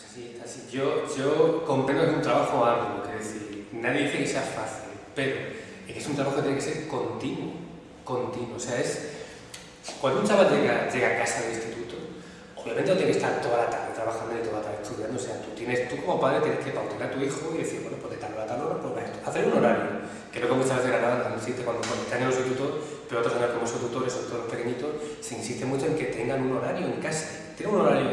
Pues así, así. Yo, yo comprendo que es un trabajo arduo, que decir, nadie dice que sea fácil, pero es que es un trabajo que tiene que ser continuo, continuo. O sea, es, cuando un chaval llega, llega a casa del instituto, obviamente no tiene que estar toda la tarde trabajando y toda la tarde estudiando, o sea, tú, tienes, tú como padre tienes que pautar a tu hijo y decir, bueno, pues de tal hora a tal hora, pues esto. Hacer un horario, que no como muchas veces Granada no existe cuando, cuando están en los institutos, pero otros años como son tutores, sobre todo los pequeñitos, se insiste mucho en que tengan un horario en casa, tienen un horario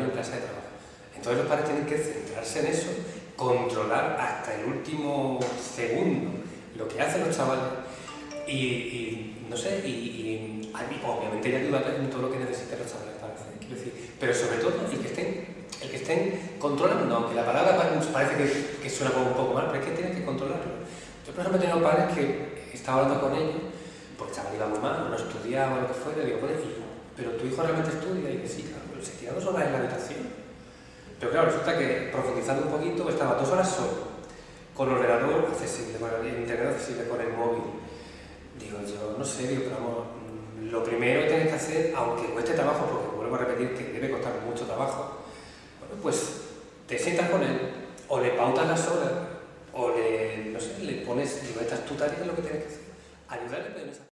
y en clase de trabajo. Entonces los padres tienen que centrarse en eso, controlar hasta el último segundo lo que hacen los chavales y, y no sé, y, y, obviamente ya ayudar en todo lo que necesiten los chavales para hacer, quiero decir, pero sobre todo el que estén, el que estén controlando, aunque la palabra parece que, que suena como un poco mal, pero es que tienen que controlarlo. Yo por ejemplo he tenido padres que estaba hablando con ellos, porque el chaval iba muy mal, no estudiaba lo que fuera, digo, bueno, pero tu realmente estudia y que sí, claro, pero se tira dos horas en la habitación. Pero claro, resulta que profundizando un poquito, estaba dos horas solo, con ordenador accesible, con el internet accesible, con el móvil Digo, yo no sé, digo, pero vamos, lo primero que tienes que hacer, aunque cueste trabajo, porque vuelvo a repetir que debe costar mucho trabajo, bueno, pues te sientas con él, o le pautas las horas, o le, no sé, le pones, digo, estas tú tareas lo que tienes que hacer, ayudarle en esa